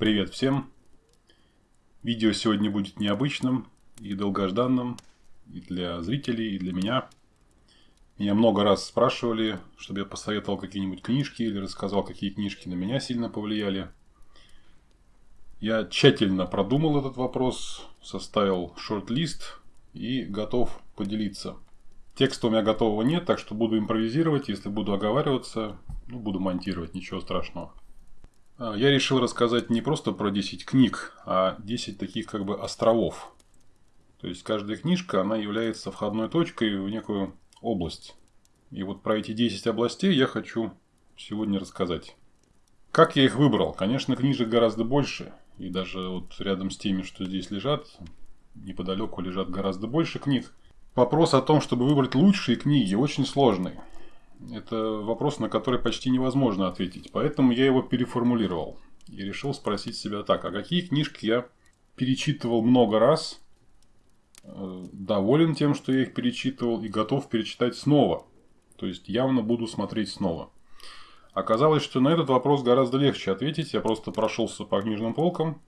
Привет всем! Видео сегодня будет необычным и долгожданным и для зрителей, и для меня. Меня много раз спрашивали, чтобы я посоветовал какие-нибудь книжки или рассказал, какие книжки на меня сильно повлияли. Я тщательно продумал этот вопрос, составил шорт-лист и готов поделиться. Текста у меня готового нет, так что буду импровизировать. Если буду оговариваться, ну, буду монтировать, ничего страшного. А, я решил рассказать не просто про 10 книг, а 10 таких как бы островов. То есть каждая книжка, она является входной точкой в некую область. И вот про эти 10 областей я хочу сегодня рассказать. Как я их выбрал? Конечно, книжек гораздо больше. И даже вот рядом с теми, что здесь лежат, неподалеку лежат гораздо больше книг. Вопрос о том, чтобы выбрать лучшие книги, очень сложный. Это вопрос, на который почти невозможно ответить. Поэтому я его переформулировал. И решил спросить себя так, а какие книжки я перечитывал много раз, э, доволен тем, что я их перечитывал и готов перечитать снова. То есть явно буду смотреть снова. Оказалось, что на этот вопрос гораздо легче ответить. Я просто прошелся по книжным полкам,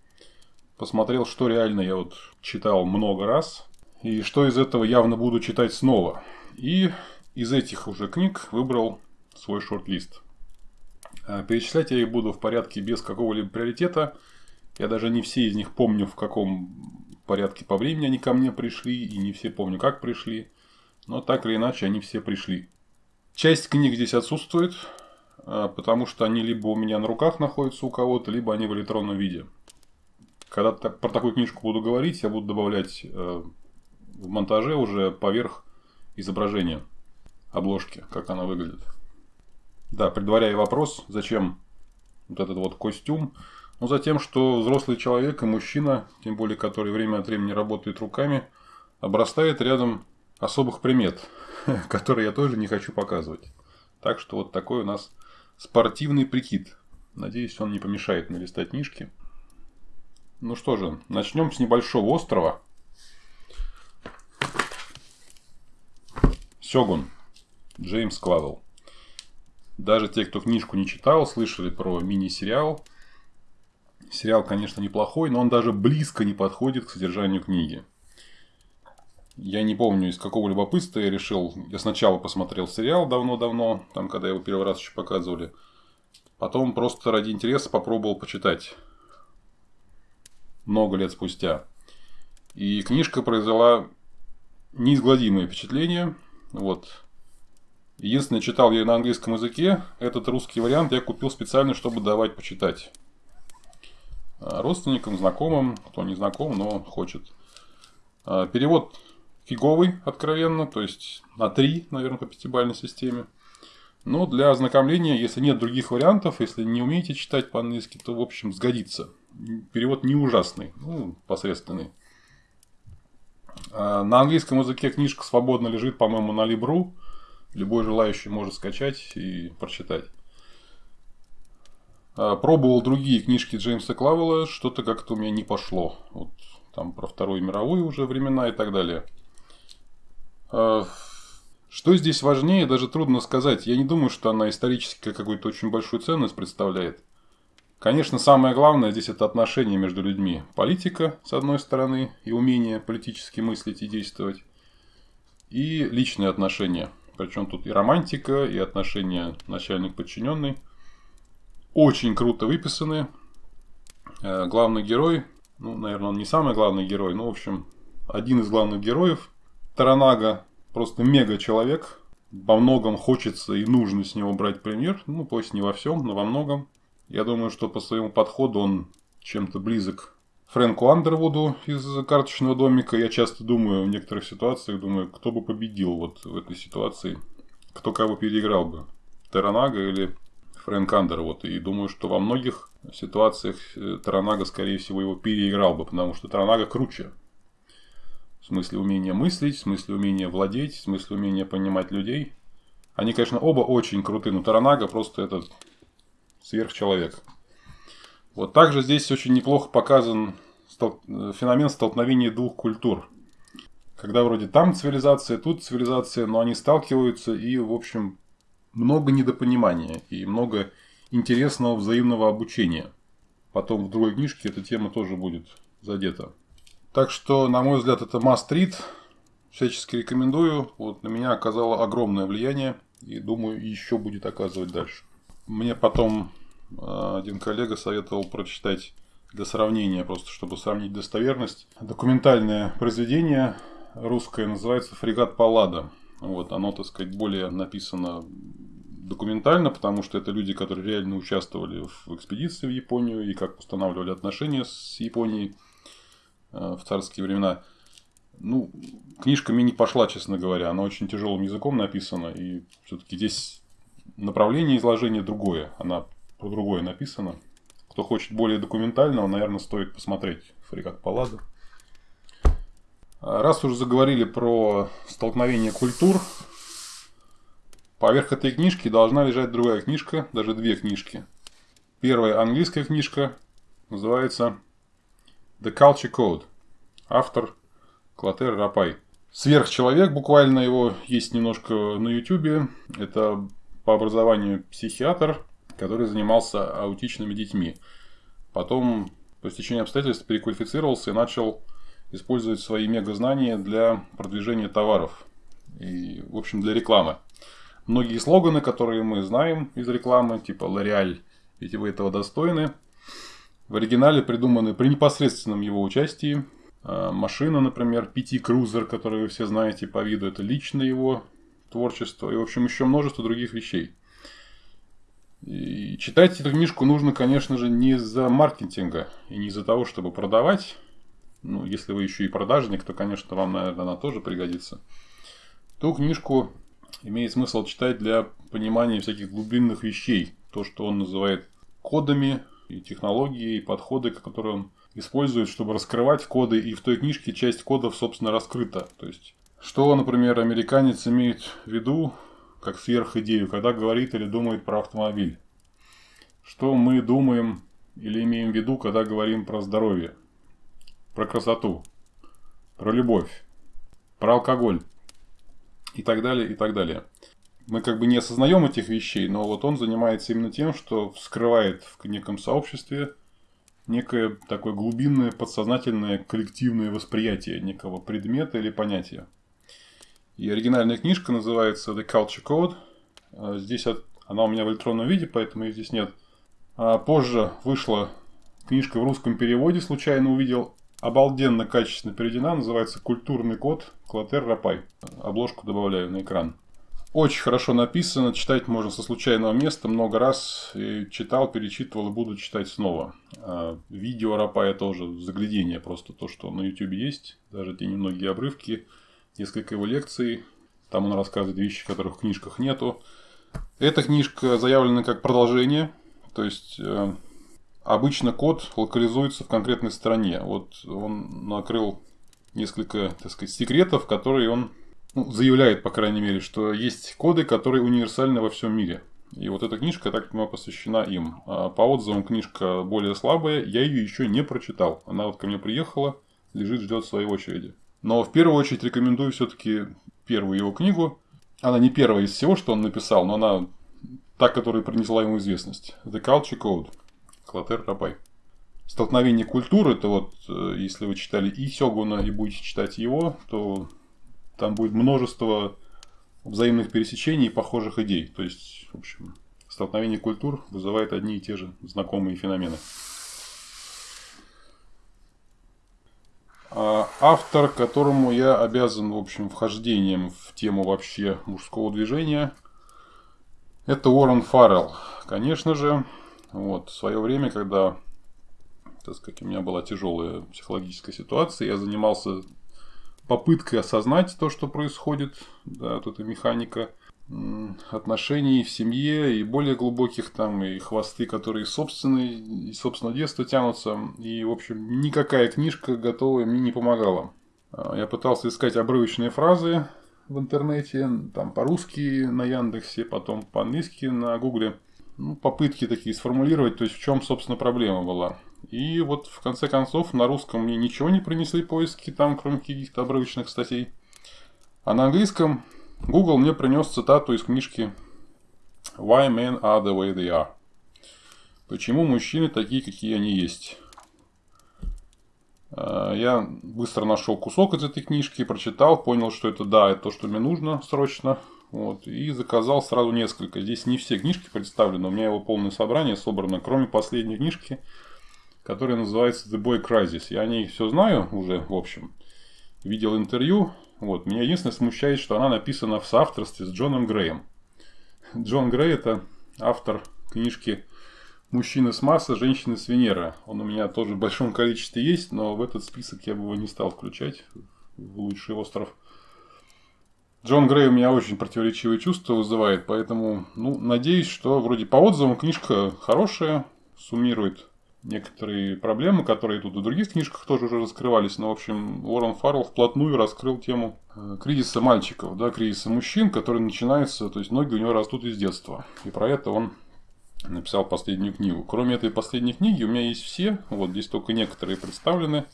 посмотрел, что реально я вот читал много раз, и что из этого явно буду читать снова. И из этих уже книг выбрал свой шорт-лист. А, перечислять я их буду в порядке без какого-либо приоритета. Я даже не все из них помню, в каком порядке по времени они ко мне пришли, и не все помню, как пришли. Но так или иначе, они все пришли. Часть книг здесь отсутствует, а, потому что они либо у меня на руках находятся у кого-то, либо они в электронном виде. Когда про такую книжку буду говорить, я буду добавлять э, в монтаже уже поверх изображения обложки, как она выглядит. Да, предваряя вопрос, зачем вот этот вот костюм. Ну, за тем, что взрослый человек и мужчина, тем более, который время от времени работает руками, обрастает рядом особых примет, которые я тоже не хочу показывать. Так что вот такой у нас спортивный прикид. Надеюсь, он не помешает налистать книжки. Ну что же, начнем с небольшого острова. Сёгун. Джеймс Клавелл. Даже те, кто книжку не читал, слышали про мини-сериал. Сериал, конечно, неплохой, но он даже близко не подходит к содержанию книги. Я не помню, из какого любопытства я решил... Я сначала посмотрел сериал давно-давно, там, когда его первый раз еще показывали. Потом просто ради интереса попробовал почитать. Много лет спустя. И книжка произвела неизгладимое впечатление. Вот. Единственное, читал я на английском языке. Этот русский вариант я купил специально, чтобы давать почитать. А, родственникам, знакомым, кто не знаком, но хочет. А, перевод фиговый, откровенно, то есть на 3, наверное, по пятибалльной системе. Но для ознакомления, если нет других вариантов, если не умеете читать по-английски, то, в общем, сгодится. Перевод не ужасный, ну, посредственный. А, на английском языке книжка свободно лежит, по-моему, на Libru. Любой желающий может скачать и прочитать. А, пробовал другие книжки Джеймса Клавелла, что-то как-то у меня не пошло. Вот там про Вторую мировую уже времена и так далее. А, что здесь важнее, даже трудно сказать. Я не думаю, что она исторически какую-то очень большую ценность представляет. Конечно, самое главное здесь это отношения между людьми. Политика, с одной стороны, и умение политически мыслить и действовать. И личные отношения – причем тут и романтика, и отношения начальник-подчиненный. Очень круто выписаны. Э, главный герой, ну, наверное, он не самый главный герой, но, в общем, один из главных героев. Таранага просто мега человек. Во многом хочется и нужно с него брать пример. Ну, пусть не во всем, но во многом. Я думаю, что по своему подходу он чем-то близок Фрэнку Андервуду из карточного домика. Я часто думаю в некоторых ситуациях, думаю, кто бы победил вот в этой ситуации, кто кого переиграл бы, Таранага или Фрэнк Андервуд. И думаю, что во многих ситуациях э, Таранага, скорее всего, его переиграл бы, потому что Таранага круче. В смысле умения мыслить, в смысле умения владеть, в смысле умения понимать людей. Они, конечно, оба очень крутые, но Таранага просто этот сверхчеловек. Вот также здесь очень неплохо показан стол... феномен столкновения двух культур. Когда вроде там цивилизация, тут цивилизация, но они сталкиваются и, в общем, много недопонимания и много интересного взаимного обучения. потом в другой книжке эта тема тоже будет задета. Так что, на мой взгляд, это must read. Всячески рекомендую. Вот на меня оказало огромное влияние. И думаю, еще будет оказывать дальше. Мне потом э, один коллега советовал прочитать для сравнения, просто чтобы сравнить достоверность. Документальное произведение русское называется «Фрегат Паллада». Вот, оно, так сказать, более написано документально, потому что это люди, которые реально участвовали в экспедиции в Японию и как устанавливали отношения с Японией э, в царские времена. Ну, книжка мне не пошла, честно говоря. Она очень тяжелым языком написана. И все-таки здесь направление изложения другое. Она про другое написана. Кто хочет более документального, наверное, стоит посмотреть «Фрегат Паллада». Раз уже заговорили про столкновение культур, поверх этой книжки должна лежать другая книжка, даже две книжки. Первая английская книжка называется The Culture Code. Автор Клотер Рапай. Сверхчеловек, буквально его есть немножко на ютюбе. Это по образованию психиатр, который занимался аутичными детьми. Потом, по стечению обстоятельств, переквалифицировался и начал использовать свои мегазнания для продвижения товаров. И, в общем, для рекламы. Многие слоганы, которые мы знаем из рекламы, типа L'Oreal, ведь вы этого достойны, в оригинале придуманы при непосредственном его участии. А, машина, например, PT Cruiser, которую вы все знаете по виду, это лично его творчество. И, в общем, еще множество других вещей. И читать эту книжку нужно, конечно же, не из-за маркетинга и не из-за того, чтобы продавать, ну, если вы еще и продажник, то, конечно, вам, наверное, она тоже пригодится. Ту книжку имеет смысл читать для понимания всяких глубинных вещей. То, что он называет кодами, и технологии, и подходы, которые он использует, чтобы раскрывать коды. И в той книжке часть кодов, собственно, раскрыта. То есть, что, например, американец имеет в виду, как сверхидею, когда говорит или думает про автомобиль. Что мы думаем или имеем в виду, когда говорим про здоровье про красоту, про любовь, про алкоголь и так далее, и так далее. Мы как бы не осознаем этих вещей, но вот он занимается именно тем, что вскрывает в неком сообществе некое такое глубинное, подсознательное, коллективное восприятие некого предмета или понятия. И оригинальная книжка называется The Culture Code. А здесь она у меня в электронном виде, поэтому ее здесь нет. А позже вышла книжка в русском переводе, случайно увидел обалденно качественно переведена, называется «Культурный код Клотер Рапай». Обложку добавляю на экран. Очень хорошо написано, читать можно со случайного места, много раз и читал, перечитывал и буду читать снова. А видео Рапая тоже заглядение, просто то, что на YouTube есть, даже те немногие обрывки, несколько его лекций, там он рассказывает вещи, которых в книжках нету. Эта книжка заявлена как продолжение, то есть э, Обычно код локализуется в конкретной стране. Вот он накрыл несколько, так сказать, секретов, которые он ну, заявляет, по крайней мере, что есть коды, которые универсальны во всем мире. И вот эта книжка, так понимаю, посвящена им. А по отзывам книжка более слабая, я ее еще не прочитал. Она вот ко мне приехала, лежит, ждет своей очереди. Но в первую очередь рекомендую все-таки первую его книгу. Она не первая из всего, что он написал, но она та, которая принесла ему известность. The Culture Code. Клотер Рабай. Столкновение культур, это вот, э, если вы читали и Сёгуна, и будете читать его, то там будет множество взаимных пересечений и похожих идей. То есть, в общем, столкновение культур вызывает одни и те же знакомые феномены. Автор, которому я обязан, в общем, вхождением в тему вообще мужского движения, это Уоррен Фаррелл. Конечно же, вот, в свое время, когда, так сказать, у меня была тяжелая психологическая ситуация, я занимался попыткой осознать то, что происходит, да, вот эта механика отношений в семье и более глубоких там, и хвосты, которые собственные, и собственного детства тянутся. И, в общем, никакая книжка готовая мне не помогала. А, я пытался искать обрывочные фразы в интернете, там по-русски на Яндексе, потом по-английски на Гугле ну, попытки такие сформулировать, то есть в чем, собственно, проблема была. И вот в конце концов на русском мне ничего не принесли поиски там, кроме каких-то обрывочных статей. А на английском Google мне принес цитату из книжки Why Men Are The Way They Are. Почему мужчины такие, какие они есть? А, я быстро нашел кусок из этой книжки, прочитал, понял, что это да, это то, что мне нужно срочно. Вот, и заказал сразу несколько. Здесь не все книжки представлены, у меня его полное собрание собрано, кроме последней книжки, которая называется The Boy Crisis. Я о ней все знаю уже, в общем. Видел интервью. Вот. Меня единственное смущает, что она написана в соавторстве с Джоном Греем. Джон Грей это автор книжки Мужчина с Марса, женщина с Венеры. Он у меня тоже в большом количестве есть, но в этот список я бы его не стал включать. В лучший остров. Джон Грей у меня очень противоречивые чувства вызывает, поэтому, ну, надеюсь, что вроде по отзывам книжка хорошая, суммирует некоторые проблемы, которые тут в других книжках тоже уже раскрывались. Но, в общем, Уоррен Фаррелл вплотную раскрыл тему э, кризиса мальчиков, да, кризиса мужчин, который начинается, то есть ноги у него растут из детства. И про это он написал последнюю книгу. Кроме этой последней книги у меня есть все, вот здесь только некоторые представлены.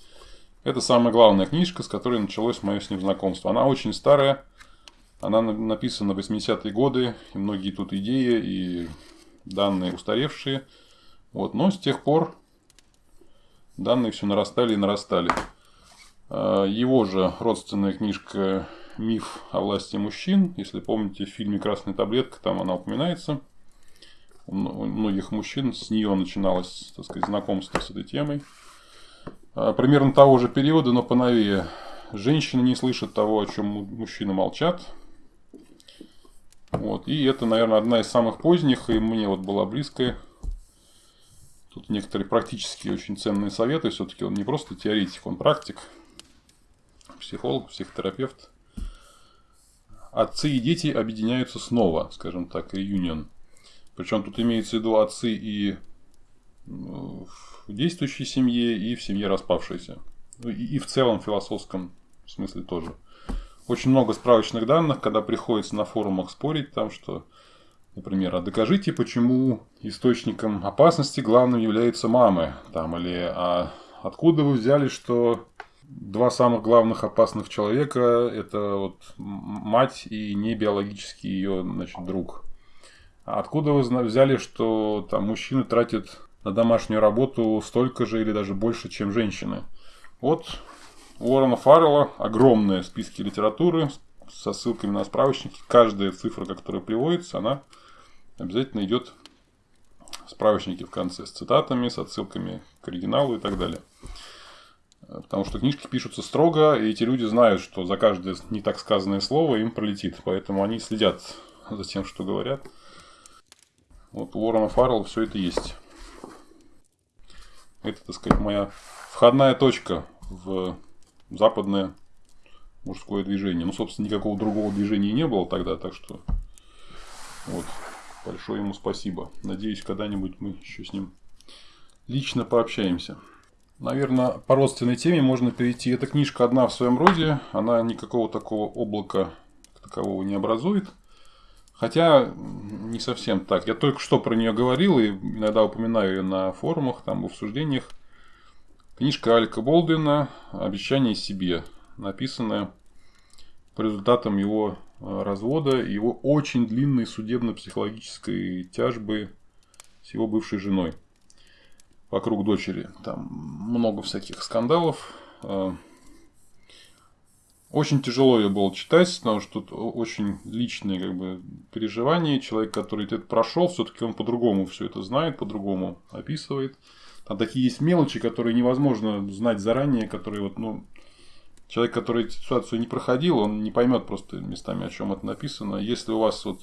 Это самая главная книжка, с которой началось мое с ним знакомство. Она очень старая, она написана в 80-е годы, и многие тут идеи и данные устаревшие. Вот, но с тех пор данные все нарастали и нарастали. А, его же родственная книжка «Миф о власти мужчин», если помните, в фильме «Красная таблетка», там она упоминается – у многих мужчин с нее начиналось, так сказать, знакомство с этой темой. А, примерно того же периода, но поновее. Женщины не слышат того, о чем мужчины молчат. Вот. И это, наверное, одна из самых поздних, и мне вот была близкая. Тут некоторые практические очень ценные советы. Все-таки он не просто теоретик, он практик. Психолог, психотерапевт. Отцы и дети объединяются снова, скажем так, реюнион. Причем тут имеется в виду отцы и в действующей семье, и в семье распавшейся. Ну, и в целом в философском смысле тоже. Очень много справочных данных, когда приходится на форумах спорить, там что, например, а докажите, почему источником опасности главным являются мамы, там, или а откуда вы взяли, что два самых главных опасных человека это вот мать и не биологический ее значит, друг. Откуда вы взяли, что там мужчины тратят на домашнюю работу столько же или даже больше, чем женщины? Вот Уоррена Фаррелла огромные списки литературы со ссылками на справочники. Каждая цифра, которая приводится, она обязательно идет в справочнике в конце с цитатами, с отсылками к оригиналу и так далее. Потому что книжки пишутся строго, и эти люди знают, что за каждое не так сказанное слово им пролетит. Поэтому они следят за тем, что говорят. Вот у Уоррена Фаррелла все это есть. Это, так сказать, моя входная точка в западное мужское движение. Ну, собственно, никакого другого движения не было тогда, так что вот, большое ему спасибо. Надеюсь, когда-нибудь мы еще с ним лично пообщаемся. Наверное, по родственной теме можно перейти. Эта книжка одна в своем роде, она никакого такого облака такового не образует. Хотя не совсем так. Я только что про нее говорил и иногда упоминаю ее на форумах, там в обсуждениях. Книжка Алька Болдуина «Обещание себе», написанная по результатам его э, развода, его очень длинной судебно-психологической тяжбы с его бывшей женой вокруг дочери. Там много всяких скандалов. Э, очень тяжело ее было читать, потому что тут очень личные как бы, переживания. Человек, который это прошел, все-таки он по-другому все это знает, по-другому описывает. Там такие есть мелочи, которые невозможно знать заранее, которые вот, ну, человек, который эту ситуацию не проходил, он не поймет просто местами, о чем это написано. Если у вас вот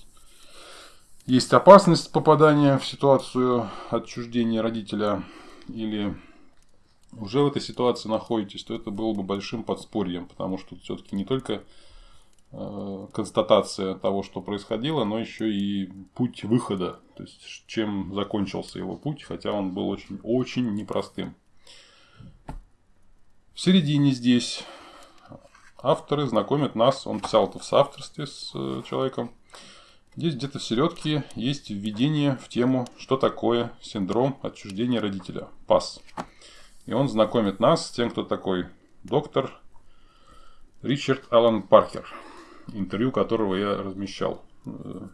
есть опасность попадания в ситуацию отчуждения родителя или уже в этой ситуации находитесь, то это было бы большим подспорьем, потому что все-таки не только э, констатация того, что происходило, но еще и путь выхода, то есть чем закончился его путь, хотя он был очень, очень непростым. В середине здесь авторы знакомят нас, он писал это в соавторстве с э, человеком, Здесь где-то в середке есть введение в тему, что такое синдром отчуждения родителя, ПАС. И он знакомит нас с тем, кто такой доктор Ричард Аллан Паркер, интервью которого я размещал. Э,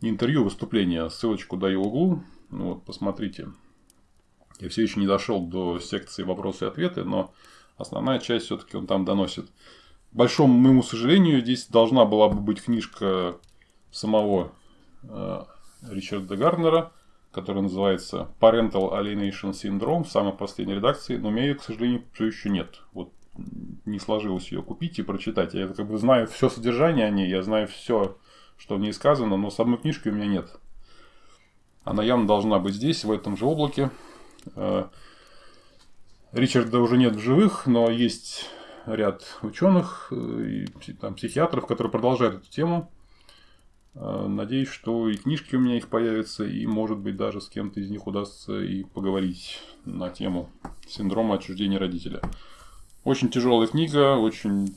не интервью, а выступление, ссылочку даю в углу. Ну, вот, посмотрите. Я все еще не дошел до секции вопросы и ответы, но основная часть все-таки он там доносит. К большому моему сожалению, здесь должна была бы быть книжка самого э, Ричарда Гарнера, которая называется Parental Alienation Syndrome в самой последней редакции, но у меня ее, к сожалению, все еще нет. Вот не сложилось ее купить и прочитать. Я как бы знаю все содержание о ней, я знаю все, что в ней сказано, но самой книжки у меня нет. Она явно должна быть здесь, в этом же облаке. Ричарда уже нет в живых, но есть ряд ученых э, и там, психиатров, которые продолжают эту тему. Э, надеюсь, что и книжки у меня их появятся, и, может быть, даже с кем-то из них удастся и поговорить на тему синдрома отчуждения родителя. Очень тяжелая книга, очень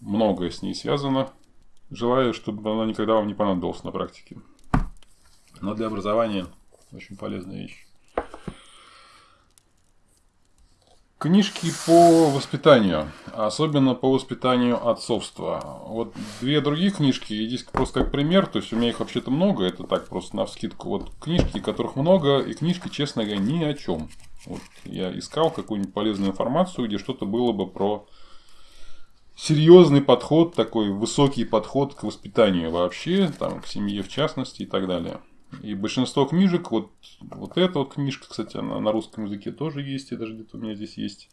многое с ней связано. Желаю, чтобы она никогда вам не понадобилась на практике. Но для образования очень полезная вещь. Книжки по воспитанию, особенно по воспитанию отцовства. Вот две другие книжки, здесь просто как пример, то есть у меня их вообще-то много, это так просто на вскидку. Вот книжки, которых много, и книжки, честно говоря, ни о чем. Вот я искал какую-нибудь полезную информацию, где что-то было бы про серьезный подход, такой высокий подход к воспитанию вообще, там, к семье в частности и так далее. И большинство книжек, вот, вот эта вот книжка, кстати, она на русском языке тоже есть, и даже где-то у меня здесь есть.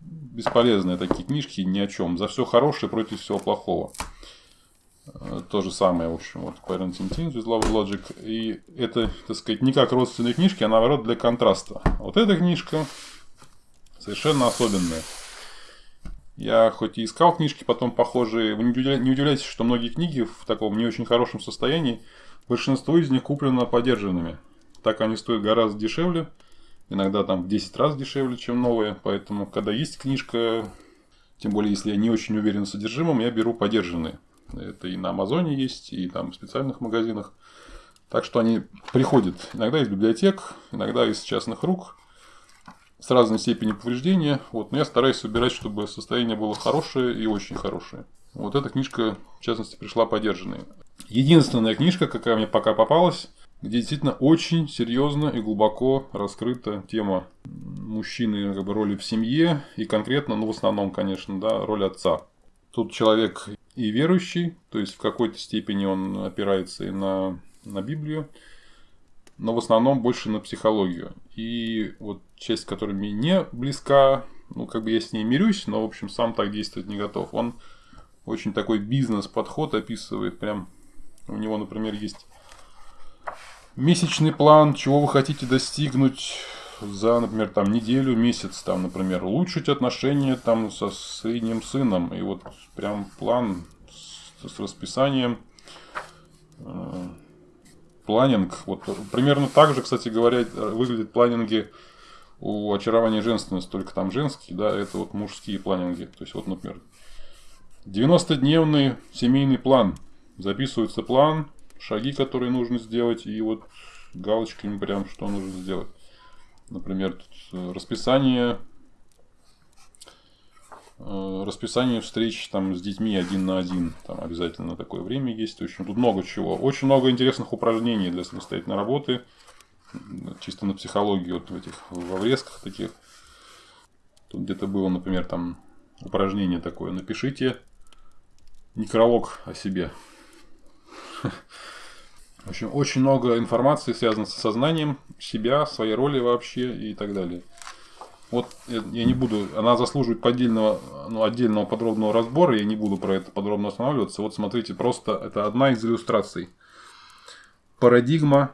Бесполезные такие книжки, ни о чем. За все хорошее против всего плохого. Э, то же самое, в общем, вот Parenting Teens with Love Logic. И это, так сказать, не как родственные книжки, а наоборот для контраста. Вот эта книжка совершенно особенная. Я хоть и искал книжки потом похожие, вы не удивляйтесь, что многие книги в таком не очень хорошем состоянии, большинство из них куплено подержанными. Так они стоят гораздо дешевле, иногда там в 10 раз дешевле, чем новые. Поэтому, когда есть книжка, тем более, если я не очень уверен в содержимом, я беру подержанные. Это и на Амазоне есть, и там в специальных магазинах. Так что они приходят иногда из библиотек, иногда из частных рук с разной степенью повреждения. Вот, но я стараюсь выбирать, чтобы состояние было хорошее и очень хорошее. Вот эта книжка, в частности, пришла подержанная. Единственная книжка, какая мне пока попалась, где действительно очень серьезно и глубоко раскрыта тема мужчины как бы, роли в семье и конкретно, ну в основном, конечно, да, роль отца. Тут человек и верующий, то есть в какой-то степени он опирается и на, на Библию, но в основном больше на психологию. И вот часть, которая мне не близка, ну, как бы я с ней мирюсь, но, в общем, сам так действовать не готов. Он очень такой бизнес-подход описывает. Прям у него, например, есть месячный план, чего вы хотите достигнуть за, например, там неделю, месяц, там, например, улучшить отношения там со средним сыном. И вот прям план с, с расписанием. Э, планинг. Вот примерно так же, кстати говоря, выглядят планинги у очарования женственности, только там женские, да, это вот мужские планинги. То есть, вот, например, 90-дневный семейный план. Записывается план, шаги, которые нужно сделать, и вот галочками прям, что нужно сделать. Например, тут э, расписание э, расписание встреч там с детьми один на один. Там обязательно такое время есть. В общем, тут много чего. Очень много интересных упражнений для самостоятельной работы. Чисто на психологии, вот в этих в врезках таких. Тут где-то было, например, там упражнение такое. Напишите некролог о себе. В общем, очень много информации связано с сознанием себя, своей роли вообще и так далее. Вот я не буду, она заслуживает отдельного, ну, отдельного подробного разбора, я не буду про это подробно останавливаться. Вот смотрите, просто это одна из иллюстраций. Парадигма,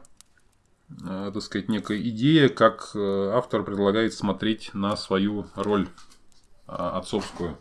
э, так сказать, некая идея, как э, автор предлагает смотреть на свою роль э, отцовскую.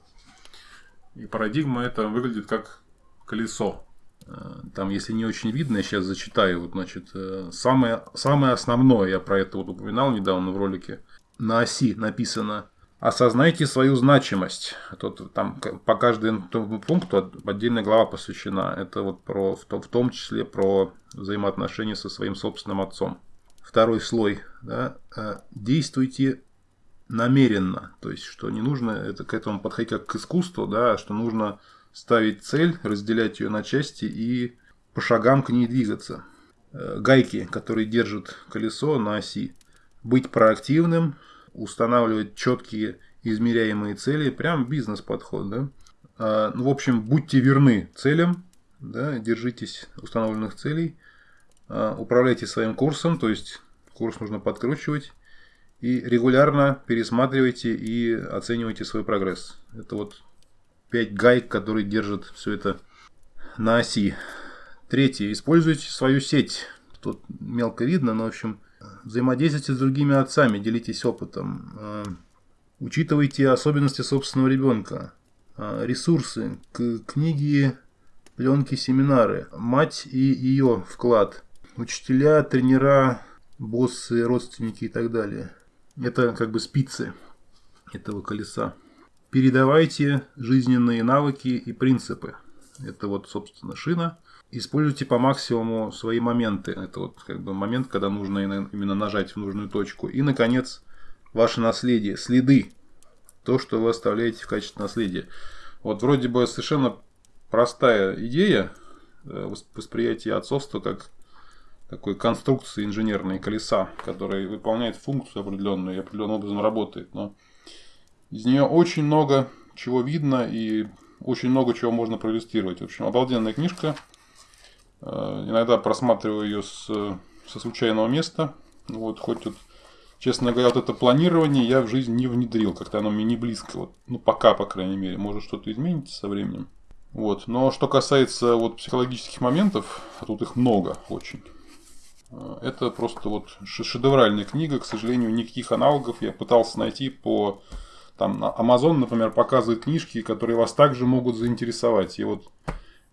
И парадигма это выглядит как колесо. Э, там, если не очень видно, я сейчас зачитаю. Вот, значит, э, самое, самое основное, я про это вот упоминал недавно в ролике. На оси написано Осознайте свою значимость. Тут, там по каждому пункту отдельная глава посвящена. Это вот про, в, в том числе про взаимоотношения со своим собственным отцом. Второй слой. Да, э, действуйте намеренно. То есть, что не нужно это, к этому подходить как к искусству, да, а что нужно ставить цель, разделять ее на части и по шагам к ней двигаться. э, гайки, которые держат колесо на оси. Быть проактивным, устанавливать четкие измеряемые цели, прям бизнес-подход, да. А, ну, в общем, будьте верны целям, да, держитесь установленных целей, а, управляйте своим курсом, то есть курс нужно подкручивать, и регулярно пересматривайте и оценивайте свой прогресс. Это вот 5 гайк, которые держат все это на оси. Третье. Используйте свою сеть. Тут мелко видно, но в общем взаимодействуйте с другими отцами, делитесь опытом. А, учитывайте особенности собственного ребенка. А, ресурсы, книги, пленки, семинары. Мать и ее вклад. Учителя, тренера, боссы, родственники и так далее. Это как бы спицы этого колеса. Передавайте жизненные навыки и принципы. Это вот, собственно, шина. Используйте по максимуму свои моменты. Это вот как бы момент, когда нужно именно нажать в нужную точку. И, наконец, ваше наследие, следы. То, что вы оставляете в качестве наследия. Вот вроде бы совершенно простая идея э, восприятия отцовства как такой конструкции инженерной колеса, которая выполняет функцию определенную и определенным образом работает. Но из нее очень много чего видно и очень много чего можно проиллюстрировать. В общем, обалденная книжка. Э, иногда просматриваю ее с, со случайного места. Вот, хоть тут, честно говоря, вот это планирование я в жизнь не внедрил. Как-то оно мне не близко. Вот, ну, пока, по крайней мере. Может, что-то изменится со временем. Вот. Но что касается вот психологических моментов, а тут их много очень. Это просто вот шедевральная книга, к сожалению, никаких аналогов я пытался найти по... Там Amazon, например, показывает книжки, которые вас также могут заинтересовать. И вот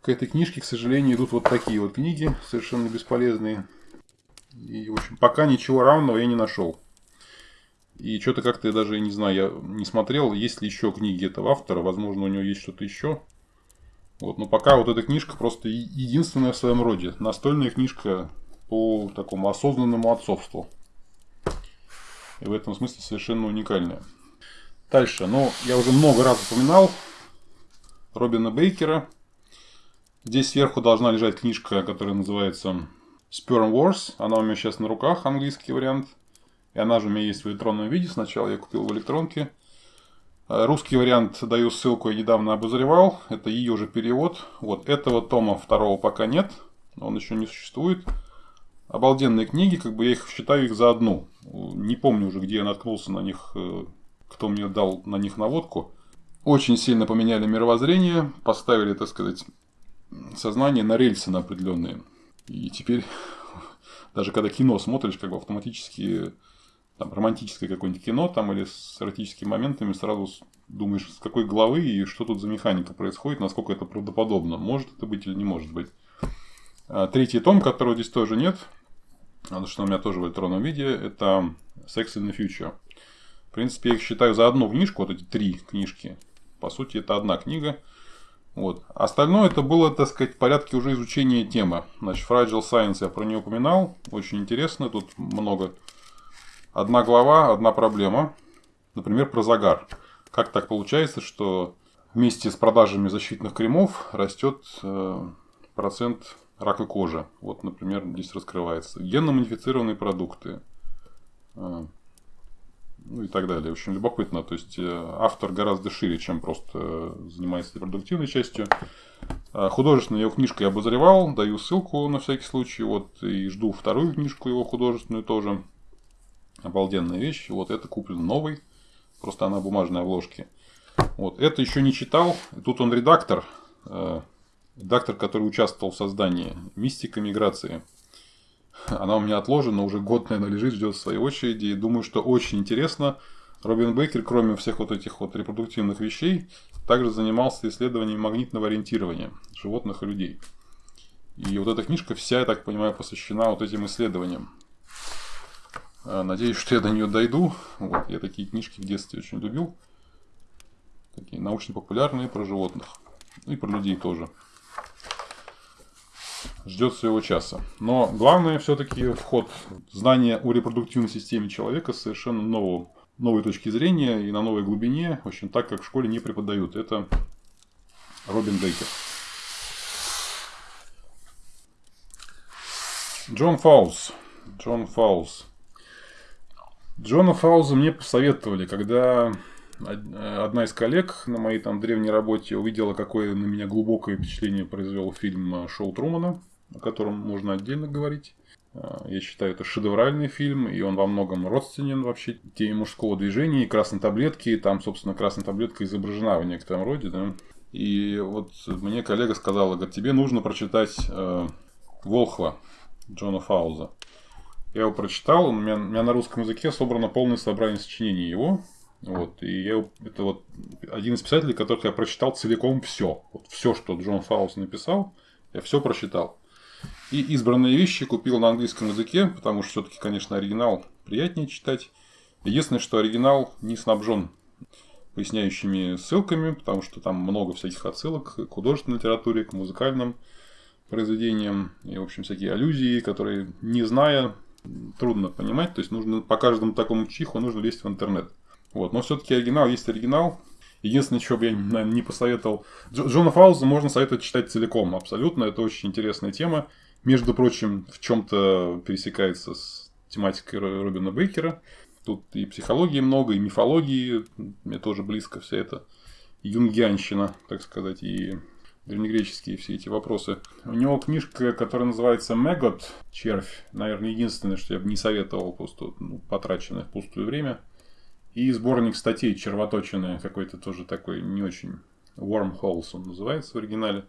к этой книжке, к сожалению, идут вот такие вот книги, совершенно бесполезные. И, в общем, пока ничего равного я не нашел. И что-то как-то я даже не знаю, я не смотрел, есть ли еще книги этого автора, возможно, у него есть что-то еще. Вот, но пока вот эта книжка просто единственная в своем роде. Настольная книжка по такому осознанному отцовству. И в этом смысле совершенно уникальная. Дальше, ну, я уже много раз упоминал Робина Бейкера. Здесь сверху должна лежать книжка, которая называется Sperm Wars. Она у меня сейчас на руках, английский вариант. И она же у меня есть в электронном виде. Сначала я купил в электронке. Русский вариант даю ссылку, я недавно обозревал. Это ее же перевод. Вот этого тома второго пока нет. Он еще не существует обалденные книги, как бы я их считаю их за одну. Не помню уже, где я наткнулся на них, э, кто мне дал на них наводку. Очень сильно поменяли мировоззрение, поставили, так сказать, сознание на рельсы на определенные. И теперь, даже когда кино смотришь, как бы автоматически там, романтическое какое-нибудь кино там, или с эротическими моментами, сразу думаешь, с какой главы и что тут за механика происходит, насколько это правдоподобно. Может это быть или не может быть. А третий том, которого здесь тоже нет, что у меня тоже в электронном виде, это Sex in the Future. В принципе, я их считаю за одну книжку, вот эти три книжки. По сути, это одна книга. Вот. Остальное это было, так сказать, в порядке уже изучения темы. Значит, Fragile Science я про нее упоминал. Очень интересно. Тут много. Одна глава, одна проблема. Например, про загар. Как так получается, что вместе с продажами защитных кремов растет э, процент рака кожи. Вот, например, здесь раскрывается. Генно-модифицированные продукты. А, ну и так далее. Общем, любопытно. То есть, э, автор гораздо шире, чем просто занимается репродуктивной частью. А, художественную его книжку я обозревал, даю ссылку на всякий случай. Вот, и жду вторую книжку его художественную тоже. Обалденная вещь. Вот это куплен новый. Просто она бумажной обложки. Вот, это еще не читал. Тут он редактор. Редактор, который участвовал в создании «Мистика миграции». Она у меня отложена, уже год, наверное, лежит, ждет своей очереди. И думаю, что очень интересно. Робин Бейкер, кроме всех вот этих вот репродуктивных вещей, также занимался исследованием магнитного ориентирования животных и людей. И вот эта книжка вся, я так понимаю, посвящена вот этим исследованиям. А, надеюсь, что я до нее дойду. Вот, я такие книжки в детстве очень любил. Такие научно-популярные про животных. И про людей тоже ждет своего часа. Но главное все-таки вход знания о репродуктивной системе человека совершенно нового, новой точки зрения и на новой глубине, в общем, так как в школе не преподают. Это Робин Бейкер. Джон Фаулс. Джон Фаулс. Джона Фаулза мне посоветовали, когда одна из коллег на моей там древней работе увидела, какое на меня глубокое впечатление произвел фильм «Шоу Трумана», о котором можно отдельно говорить. А, я считаю, это шедевральный фильм, и он во многом родственен вообще теме мужского движения и красной таблетки. Там, собственно, красная таблетка изображена в некотором роде, да. И вот мне коллега сказала, говорит, тебе нужно прочитать э, Волхва Джона Фауза. Я его прочитал, у меня, у меня на русском языке собрано полное собрание сочинений его. Вот, и я, это вот один из писателей, которых я прочитал целиком все. Вот все, что Джон Фауз написал, я все прочитал. И избранные вещи купил на английском языке, потому что все-таки, конечно, оригинал приятнее читать. Единственное, что оригинал не снабжен поясняющими ссылками, потому что там много всяких отсылок к художественной литературе, к музыкальным произведениям и, в общем, всякие аллюзии, которые, не зная, трудно понимать. То есть, нужно по каждому такому чиху нужно лезть в интернет. Вот. Но все-таки оригинал есть оригинал. Единственное, что бы я, наверное, не посоветовал... Джона Фауза можно советовать читать целиком, абсолютно. Это очень интересная тема. Между прочим, в чем-то пересекается с тематикой Робина Бейкера. Тут и психологии много, и мифологии. Мне тоже близко вся эта юнгианщина, так сказать, и древнегреческие все эти вопросы. У него книжка, которая называется «Мегот», «Червь». Наверное, единственное, что я бы не советовал, просто ну, потраченное в пустое время. И сборник статей червоточины какой-то тоже такой не очень Wormholes он называется в оригинале.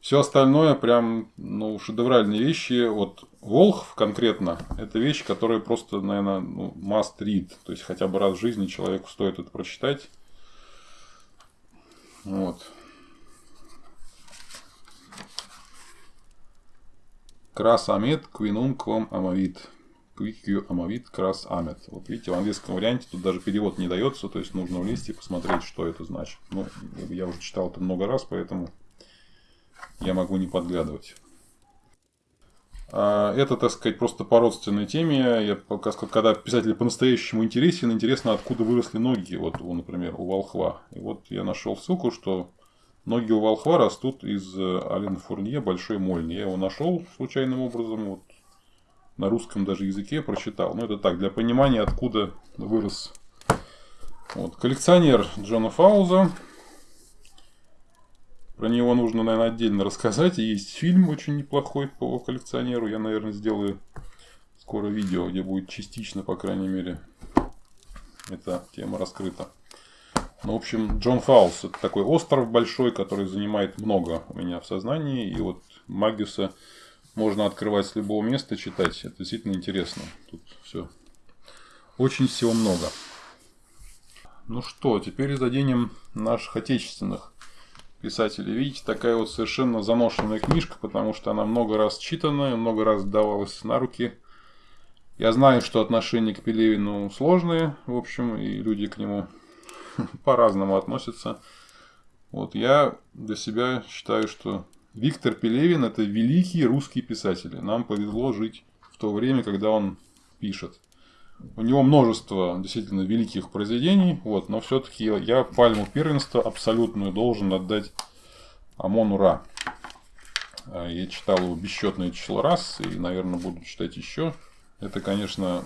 Все остальное прям, ну, шедевральные вещи. Вот Волхв конкретно, это вещь, которая просто, наверное, ну, must read. То есть, хотя бы раз в жизни человеку стоит это прочитать. Вот. Крас амет, квинум квам амавит. Quick Amavit Крас Амет. Вот видите, в английском варианте тут даже перевод не дается, то есть нужно влезть и посмотреть, что это значит. Ну, я уже читал это много раз, поэтому я могу не подглядывать. А, это, так сказать, просто по родственной теме. Я, когда писатель по-настоящему интересен, интересно, откуда выросли ноги. Вот, например, у волхва. И вот я нашел ссылку, что ноги у волхва растут из э, Ален Фурнье большой мольни. Я его нашел случайным образом. Вот на русском даже языке прочитал. Ну, это так, для понимания, откуда вырос. Вот. Коллекционер Джона Фауза. Про него нужно, наверное, отдельно рассказать. Есть фильм очень неплохой по коллекционеру. Я, наверное, сделаю скоро видео, где будет частично, по крайней мере, эта тема раскрыта. Ну, в общем, Джон Фаус это такой остров большой, который занимает много у меня в сознании. И вот Магиуса можно открывать с любого места, читать. Это действительно интересно. Тут все. Очень всего много. Ну что, теперь заденем наших отечественных писателей. Видите, такая вот совершенно заношенная книжка, потому что она много раз читанная, много раз давалась на руки. Я знаю, что отношения к Пелевину сложные, в общем, и люди к нему по-разному относятся. Вот я для себя считаю, что Виктор Пелевин – это великий русский писатель. Нам повезло жить в то время, когда он пишет. У него множество действительно великих произведений, вот, но все-таки я пальму первенства абсолютную должен отдать Амону Ра. А, я читал его бесчетное число раз и, наверное, буду читать еще. Это, конечно,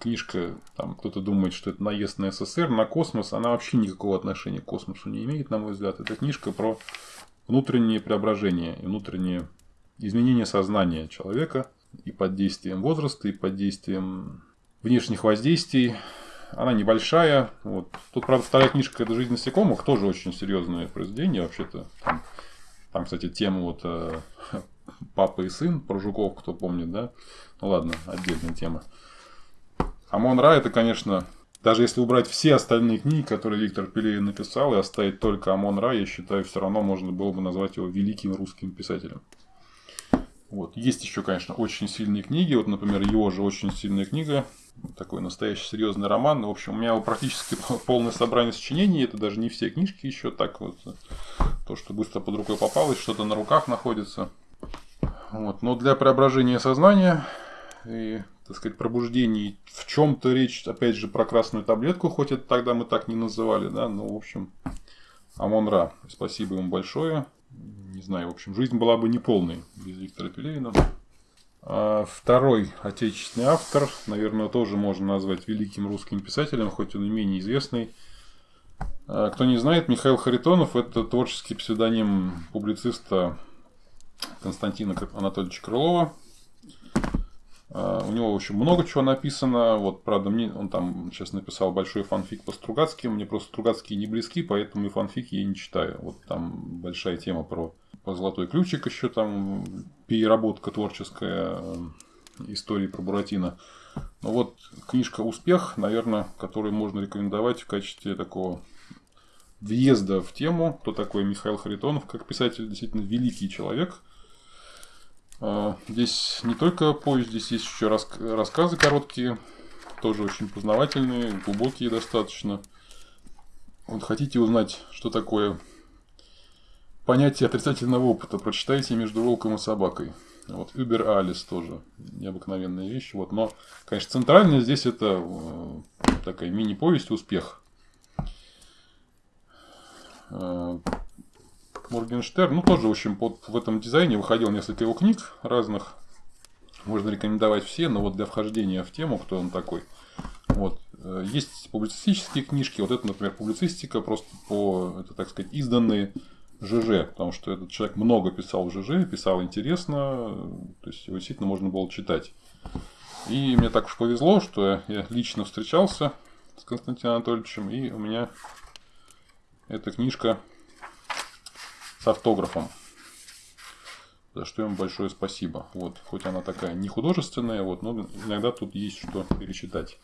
книжка, там кто-то думает, что это наезд на СССР, на космос. Она вообще никакого отношения к космосу не имеет, на мой взгляд. Это книжка про внутренние преображения и внутренние изменения сознания человека и под действием возраста, и под действием внешних воздействий. Она небольшая. Вот. Тут, правда, вторая книжка это «Жизнь насекомых», тоже очень серьезное произведение. Вообще-то там, там, кстати, тема вот э, папа и сын про жуков, кто помнит, да? Ну ладно, отдельная тема. Амон Ра это, конечно, даже если убрать все остальные книги, которые Виктор Пелевин написал, и оставить только Амон Ра, я считаю, все равно можно было бы назвать его великим русским писателем. Вот. Есть еще, конечно, очень сильные книги. Вот, например, его же очень сильная книга. Такой настоящий серьезный роман. В общем, у меня практически полное собрание сочинений. Это даже не все книжки еще. Так вот, то, что быстро под рукой попалось, что-то на руках находится. Вот. Но для преображения сознания и так сказать, пробуждений. В чем-то речь, опять же, про красную таблетку, хоть это тогда мы так не называли, да, ну, в общем, Амон-Ра. Спасибо ему большое. Не знаю, в общем, жизнь была бы неполной без Виктора Пелевина. А второй отечественный автор, наверное, тоже можно назвать великим русским писателем, хоть он и менее известный. А кто не знает, Михаил Харитонов – это творческий псевдоним публициста Константина Анатольевича Крылова. А, у него очень много чего написано. Вот, правда, мне он там сейчас написал большой фанфик по Стругацким. Мне просто Стругацкие не близки, поэтому и фанфики я не читаю. Вот там большая тема про, про золотой ключик еще там переработка творческая э, истории про Буратино. Ну вот книжка «Успех», наверное, которую можно рекомендовать в качестве такого въезда в тему, кто такой Михаил Харитонов, как писатель, действительно великий человек. А, здесь не только повесть, здесь есть еще рассказы короткие, тоже очень познавательные, глубокие достаточно. Вот хотите узнать, что такое понятие отрицательного опыта, прочитайте «Между волком и собакой». Вот Uber Alice тоже необыкновенная вещь. Вот, но, конечно, центральная здесь это э, такая мини-повесть «Успех». Э, Моргенштерн, ну, тоже, в общем, под, в этом дизайне выходил несколько его книг разных. Можно рекомендовать все, но вот для вхождения в тему, кто он такой. Вот. Э, есть публицистические книжки. Вот это, например, публицистика, просто по, это, так сказать, изданные ЖЖ, потому что этот человек много писал в ЖЖ, писал интересно, то есть его действительно можно было читать. И мне так уж повезло, что я лично встречался с Константином Анатольевичем, и у меня эта книжка автографом. За что им большое спасибо. Вот, хоть она такая не художественная, вот, но иногда тут есть что перечитать.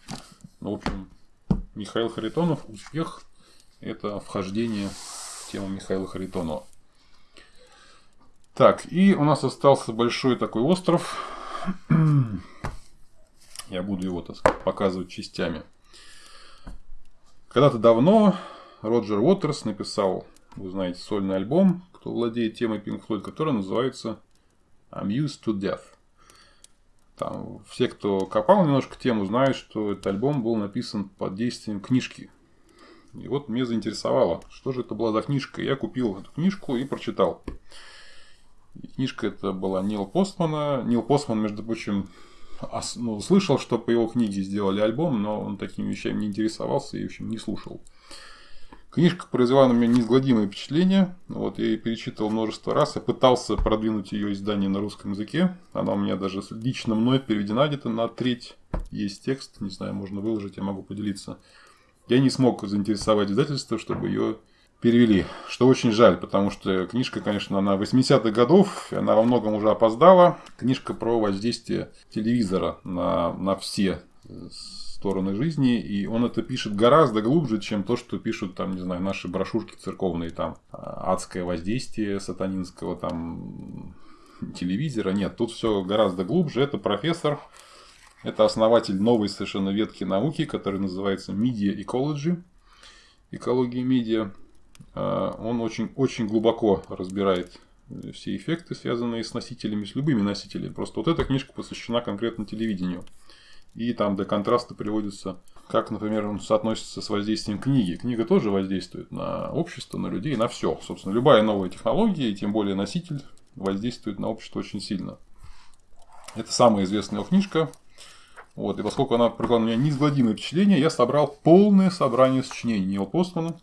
Ну, в общем, Михаил Харитонов, успех, это вхождение в тему Михаила Харитонова. Так, и у нас остался большой такой остров. Я буду его, так сказать, показывать частями. Когда-то давно Роджер Уотерс написал, вы знаете, сольный альбом, кто владеет темой Pink Floyd, который называется I'm Used to Death. Там, все, кто копал немножко тему, знают, что этот альбом был написан под действием книжки. И вот меня заинтересовало, что же это была за книжка. Я купил эту книжку и прочитал. И книжка это была Нил Постмана. Нил Постман, между прочим, ну, слышал, что по его книге сделали альбом, но он такими вещами не интересовался и, в общем, не слушал. Книжка произвела на меня неизгладимое впечатление. Вот, я ее перечитывал множество раз. Я пытался продвинуть ее издание на русском языке. Она у меня даже лично мной переведена где-то на треть. Есть текст, не знаю, можно выложить, я могу поделиться. Я не смог заинтересовать издательство, чтобы ее перевели. Что очень жаль, потому что книжка, конечно, она 80-х годов, она во многом уже опоздала. Книжка про воздействие телевизора на, на все стороны жизни, и он это пишет гораздо глубже, чем то, что пишут там, не знаю, наши брошюрки церковные, там, адское воздействие сатанинского, там, телевизора. Нет, тут все гораздо глубже. Это профессор, это основатель новой совершенно ветки науки, которая называется Media Ecology, экология медиа. А, он очень, очень глубоко разбирает все эффекты, связанные с носителями, с любыми носителями. Просто вот эта книжка посвящена конкретно телевидению. И там до контраста приводится, как, например, он соотносится с воздействием книги. Книга тоже воздействует на общество, на людей, на все. Собственно, любая новая технология, и тем более носитель, воздействует на общество очень сильно. Это самая известная его книжка. Вот, и поскольку она произвела на меня неизгладимое впечатление, я собрал полное собрание сочинений Нила Постмана.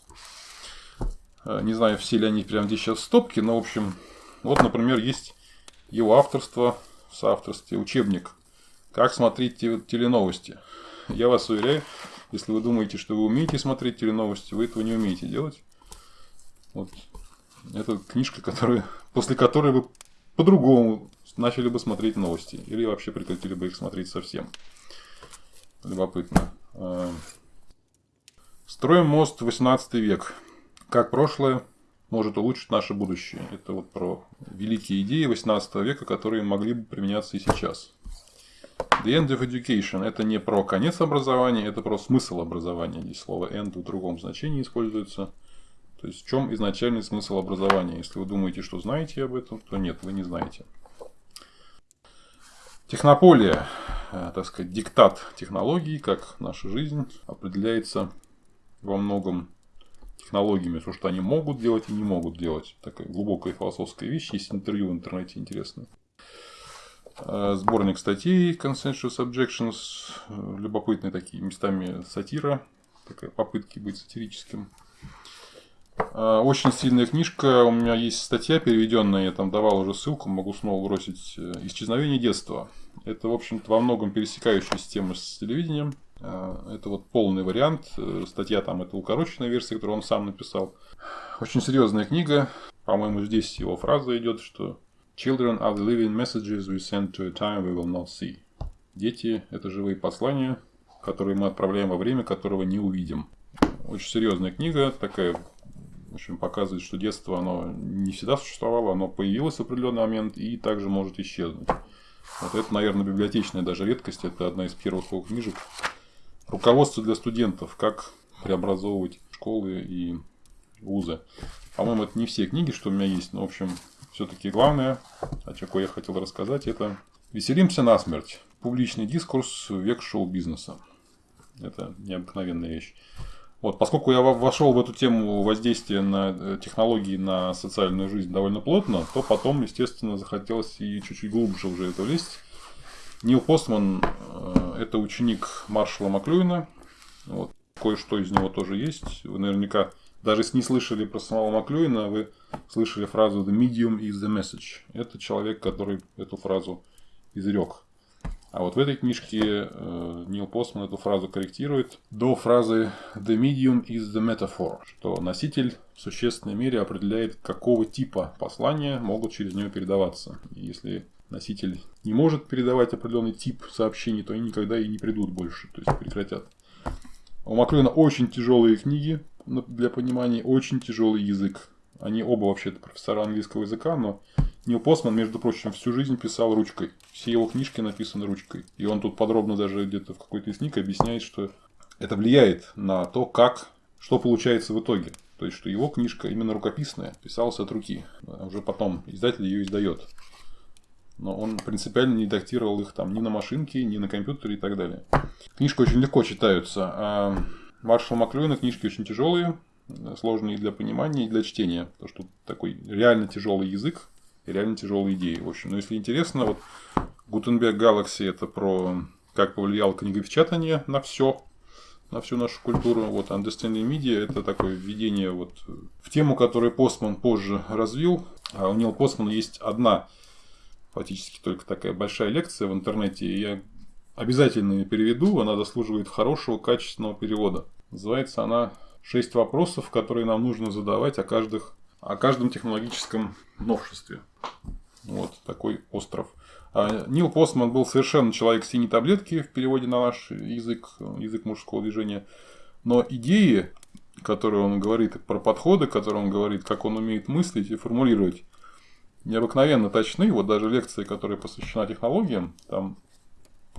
Э, не знаю, все ли они прямо здесь сейчас в стопке, но, в общем, вот, например, есть его авторство в соавторстве учебник как смотреть теленовости? Я вас уверяю, если вы думаете, что вы умеете смотреть теленовости, вы этого не умеете делать. Вот. Это книжка, которая, после которой вы по-другому начали бы смотреть новости. Или вообще прекратили бы их смотреть совсем. Любопытно. Строим мост 18 век. Как прошлое может улучшить наше будущее. Это вот про великие идеи 18 века, которые могли бы применяться и сейчас. The end of education – это не про конец образования, это про смысл образования. Здесь слово end в другом значении используется. То есть, в чем изначальный смысл образования? Если вы думаете, что знаете об этом, то нет, вы не знаете. Технополия, э, так сказать, диктат технологий, как наша жизнь определяется во многом технологиями, то, что они могут делать и не могут делать. Такая глубокая философская вещь, есть интервью в интернете интересное. Э, сборник статей Consensus Objections. Э, любопытные такие местами сатира. Такая попытки быть сатирическим. Э, очень сильная книжка. У меня есть статья переведенная. Я там давал уже ссылку. Могу снова бросить. Исчезновение детства. Это, в общем-то, во многом пересекающаяся тема с телевидением. Это вот полный вариант. Статья там это укороченная версия, которую он сам написал. Очень серьезная книга. По-моему, здесь его фраза идет, что Children are the living messages we send to a time we will not see. Дети – это живые послания, которые мы отправляем во время, которого не увидим. Очень серьезная книга, такая, в общем, показывает, что детство, оно не всегда существовало, оно появилось в определенный момент и также может исчезнуть. Вот это, наверное, библиотечная даже редкость, это одна из первых его книжек. Руководство для студентов, как преобразовывать школы и вузы. По-моему, это не все книги, что у меня есть, но, в общем, все-таки главное, о чем я хотел рассказать, это «Веселимся насмерть. Публичный дискурс век шоу-бизнеса». Это необыкновенная вещь. Вот, поскольку я вошел в эту тему воздействия на э, технологии на социальную жизнь довольно плотно, то потом, естественно, захотелось и чуть-чуть глубже уже это влезть. Нил Постман э, – это ученик Маршала Маклюина. Вот, кое-что из него тоже есть. Вы наверняка даже если не слышали про самого Маклюина, вы слышали фразу «The medium is the message». Это человек, который эту фразу изрек. А вот в этой книжке э, Нил Постман эту фразу корректирует до фразы «The medium is the metaphor», что носитель в существенной мере определяет, какого типа послания могут через него передаваться. И если носитель не может передавать определенный тип сообщений, то они никогда и не придут больше, то есть прекратят. У Маклюина очень тяжелые книги, для понимания очень тяжелый язык. Они оба вообще-то профессора английского языка, но Нил Постман, между прочим, всю жизнь писал ручкой. Все его книжки написаны ручкой. И он тут подробно даже где-то в какой-то из книг объясняет, что это влияет на то, как, что получается в итоге. То есть, что его книжка именно рукописная, писалась от руки. А уже потом издатель ее издает. Но он принципиально не редактировал их там ни на машинке, ни на компьютере и так далее. Книжка очень легко читаются. А Маршал Маклюина книжки очень тяжелые, сложные для понимания и для чтения. Потому что такой реально тяжелый язык и реально тяжелые идеи. В общем, но если интересно, вот Гутенберг Galaxy это про как повлияло книгопечатание на все, на всю нашу культуру. Вот Understanding Media это такое введение вот в тему, которую Постман позже развил. А у Нила Постмана есть одна фактически только такая большая лекция в интернете. И я Обязательно ее переведу, она заслуживает хорошего, качественного перевода. Называется она «Шесть вопросов, которые нам нужно задавать о, каждых, о каждом технологическом новшестве». Вот такой остров. А Нил Постман был совершенно человек синей таблетки в переводе на наш язык, язык мужского движения. Но идеи, которые он говорит, про подходы, которые он говорит, как он умеет мыслить и формулировать, необыкновенно точны. Вот даже лекция, которая посвящена технологиям, там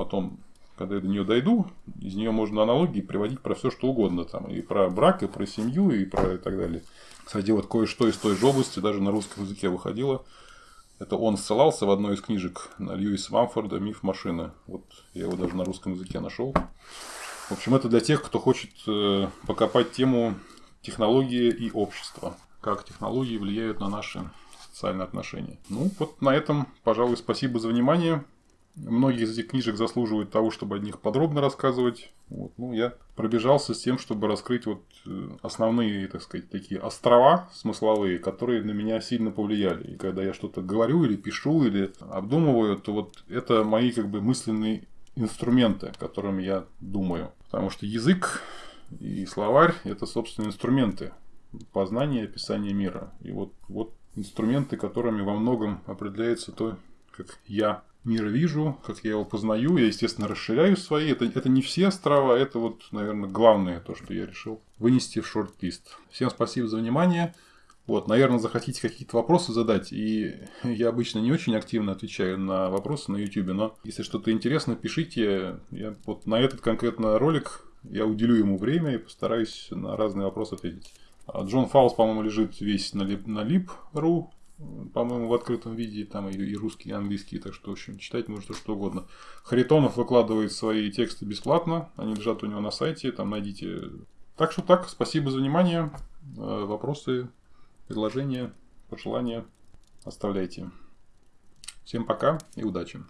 потом, когда я до нее дойду, из нее можно аналогии приводить про все что угодно. Там, и про брак, и про семью, и про и так далее. Кстати, вот кое-что из той же области даже на русском языке выходило. Это он ссылался в одной из книжек на Льюиса Мамфорда «Миф машины». Вот я его даже на русском языке нашел. В общем, это для тех, кто хочет э, покопать тему технологии и общества. Как технологии влияют на наши социальные отношения. Ну, вот на этом, пожалуй, спасибо за внимание. Многие из этих книжек заслуживают того, чтобы о них подробно рассказывать. Вот. Ну, я пробежался с тем, чтобы раскрыть вот э, основные, так сказать, такие острова смысловые, которые на меня сильно повлияли. И когда я что-то говорю или пишу, или обдумываю, то вот это мои как бы мысленные инструменты, которыми я думаю. Потому что язык и словарь – это, собственно, инструменты познания и описания мира. И вот, вот инструменты, которыми во многом определяется то, как я мир вижу, как я его познаю. Я, естественно, расширяю свои. Это, это не все острова, это вот, наверное, главное то, что я решил вынести в шорт-лист. Всем спасибо за внимание. Вот, наверное, захотите какие-то вопросы задать, и я обычно не очень активно отвечаю на вопросы на YouTube, но если что-то интересно, пишите. Я вот на этот конкретно ролик я уделю ему время и постараюсь на разные вопросы ответить. А Джон Фаус, по-моему, лежит весь на, lib.ru по-моему, в открытом виде, там и, и русский, и английский, так что, в общем, читать можно что угодно. Харитонов выкладывает свои тексты бесплатно, они лежат у него на сайте, там найдите. Так что так, спасибо за внимание, э, вопросы, предложения, пожелания оставляйте. Всем пока и удачи!